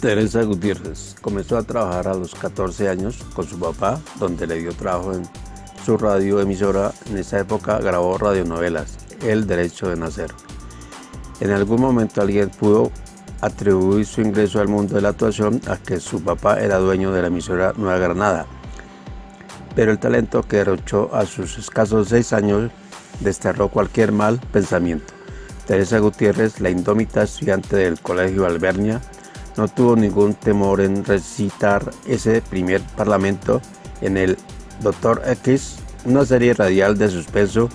Teresa Gutiérrez comenzó a trabajar a los 14 años con su papá, donde le dio trabajo en su radioemisora. En esa época grabó radionovelas, El Derecho de Nacer. En algún momento alguien pudo atribuir su ingreso al mundo de la actuación a que su papá era dueño de la emisora Nueva Granada. Pero el talento que derrochó a sus escasos seis años desterró cualquier mal pensamiento. Teresa Gutiérrez, la indómita estudiante del Colegio Albernia, no tuvo ningún temor en recitar ese primer parlamento en el Dr. X, una serie radial de suspenso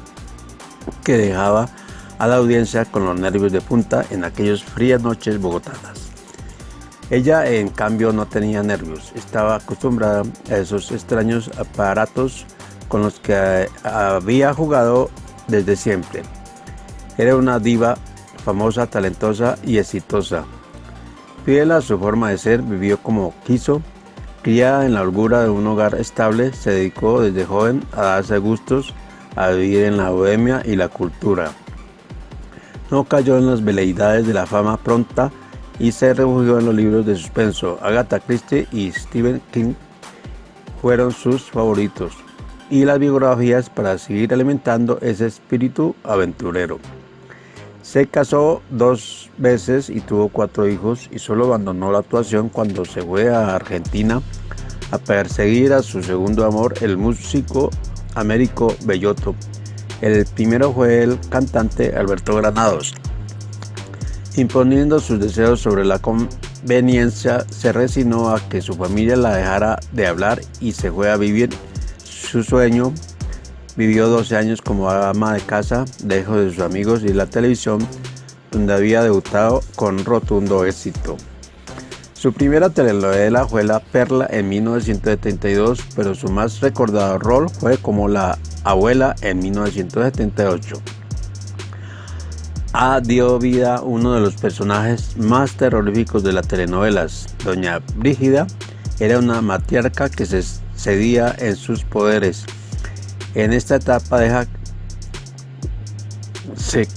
que dejaba a la audiencia con los nervios de punta en aquellas frías noches bogotanas. Ella, en cambio, no tenía nervios, estaba acostumbrada a esos extraños aparatos con los que había jugado desde siempre. Era una diva famosa, talentosa y exitosa, Fiel a su forma de ser, vivió como quiso. Criada en la holgura de un hogar estable, se dedicó desde joven a darse gustos, a vivir en la bohemia y la cultura. No cayó en las veleidades de la fama pronta y se refugió en los libros de suspenso. Agatha Christie y Stephen King fueron sus favoritos y las biografías para seguir alimentando ese espíritu aventurero. Se casó dos veces y tuvo cuatro hijos y solo abandonó la actuación cuando se fue a Argentina a perseguir a su segundo amor, el músico Américo Bellotto. El primero fue el cantante Alberto Granados. Imponiendo sus deseos sobre la conveniencia, se resignó a que su familia la dejara de hablar y se fue a vivir su sueño Vivió 12 años como ama de casa, lejos de sus amigos y la televisión, donde había debutado con rotundo éxito. Su primera telenovela fue La Perla en 1972, pero su más recordado rol fue como la abuela en 1978. A dio vida uno de los personajes más terroríficos de las telenovelas. Doña Brígida era una matriarca que se cedía en sus poderes en esta etapa deja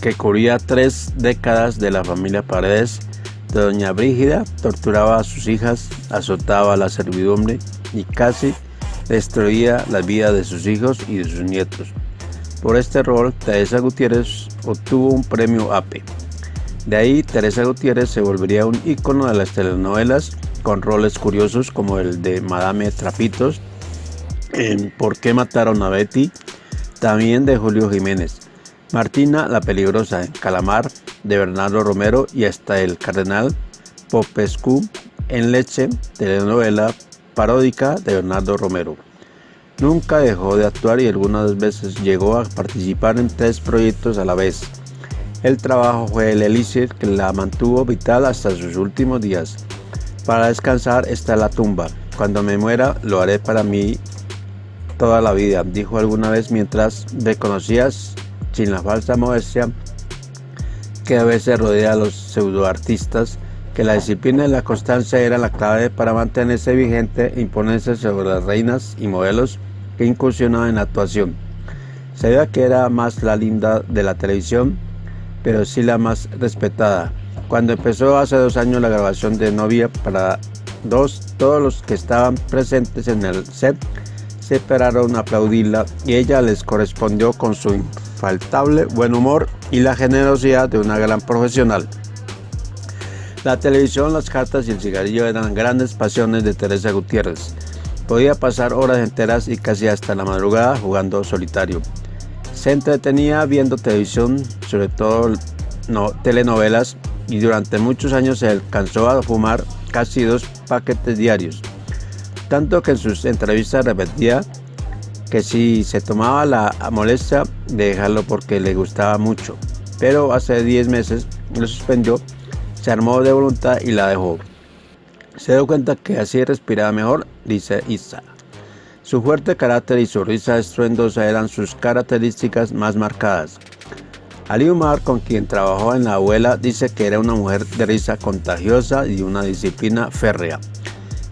que cubría tres décadas de la familia Paredes. Doña Brígida torturaba a sus hijas, azotaba a la servidumbre y casi destruía la vida de sus hijos y de sus nietos. Por este rol, Teresa Gutiérrez obtuvo un premio APE. De ahí, Teresa Gutiérrez se volvería un ícono de las telenovelas con roles curiosos como el de Madame Trapitos, en ¿Por qué mataron a Betty? También de Julio Jiménez. Martina la Peligrosa en Calamar de Bernardo Romero y hasta El Cardenal Popescu en Leche, telenovela paródica de Bernardo Romero. Nunca dejó de actuar y algunas veces llegó a participar en tres proyectos a la vez. El trabajo fue el elixir que la mantuvo vital hasta sus últimos días. Para descansar está la tumba. Cuando me muera lo haré para mí toda la vida, dijo alguna vez mientras reconocías, sin la falsa modestia que a veces rodea a los pseudoartistas, que la disciplina y la constancia era la clave para mantenerse vigente e imponerse sobre las reinas y modelos que incursionaban en la actuación. Sabía que era más la linda de la televisión, pero sí la más respetada. Cuando empezó hace dos años la grabación de Novia para dos, todos los que estaban presentes en el set se esperaron aplaudirla y ella les correspondió con su infaltable buen humor y la generosidad de una gran profesional. La televisión, las cartas y el cigarrillo eran grandes pasiones de Teresa Gutiérrez. Podía pasar horas enteras y casi hasta la madrugada jugando solitario. Se entretenía viendo televisión, sobre todo no, telenovelas, y durante muchos años se alcanzó a fumar casi dos paquetes diarios tanto que en sus entrevistas repetía que si se tomaba la molestia de dejarlo porque le gustaba mucho, pero hace 10 meses lo suspendió, se armó de voluntad y la dejó. Se dio cuenta que así respiraba mejor, dice Isa. Su fuerte carácter y su risa estruendosa eran sus características más marcadas. Ali Umar, con quien trabajó en la abuela, dice que era una mujer de risa contagiosa y una disciplina férrea.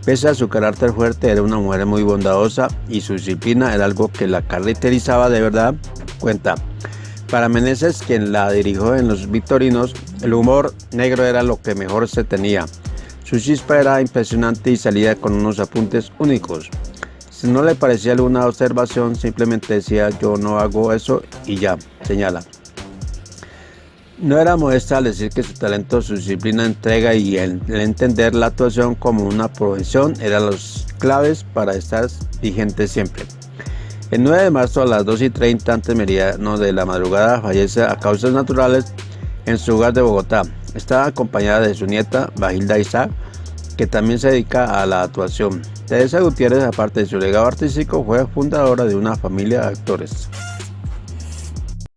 Pese a su carácter fuerte, era una mujer muy bondadosa y su disciplina era algo que la caracterizaba de verdad. Cuenta. Para Meneses, quien la dirigió en los Victorinos, el humor negro era lo que mejor se tenía. Su chispa era impresionante y salía con unos apuntes únicos. Si no le parecía alguna observación, simplemente decía yo no hago eso y ya, señala. No era modesta al decir que su talento, su disciplina, entrega y el, entender la actuación como una profesión eran los claves para estar vigente siempre. El 9 de marzo a las 2 y 30 antes meridiano de la madrugada fallece a causas naturales en su hogar de Bogotá. Estaba acompañada de su nieta, Bagilda Isaac, que también se dedica a la actuación. Teresa Gutiérrez, aparte de su legado artístico, fue fundadora de una familia de actores.